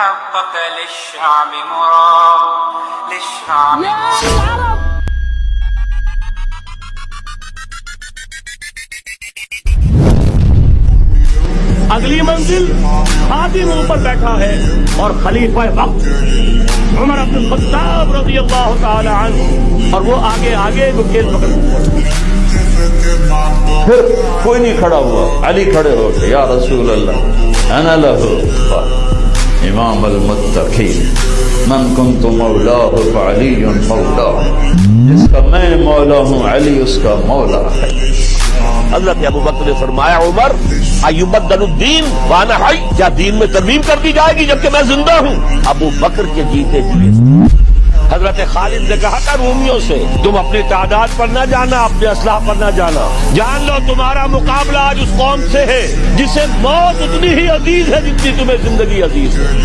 حقق للشعب مراد للشعب اگلی منزل خادم اوپر بیٹھا ہے اور خلیفہ وقت عمر عبد الخطاب رضی اللہ تعالی عنہ اور وہ آگے آگے وہ کھیل پکڑ پھر کوئی نہیں کھڑا ہوا علی کھڑے ہو گئے یا رسول اللہ انا لہو امام المتقین۔ من کنت مولاہ فعلی مولا جس کا میں مولا ہوں، علی اس کا مولا ہے۔ حضرت ابو بکر نے فرمایا، عمر ایوبدل الدین وانا حی۔ کیا دین میں ترمیم کر دی جائے گی جبکہ میں زندہ ہوں؟ ابو بکر کے جیتے جیے حضرت خالد نے کہا تھا رومیوں سے تم اپنی تعداد پر نہ جانا، اپنے اسلحہ پر نہ جانا۔ جان لو، تمہارا مقابلہ آج اس قوم سے ہے جسے موت اتنی ہی عزیز ہے جتنی تمہیں زندگی عزیز ہے۔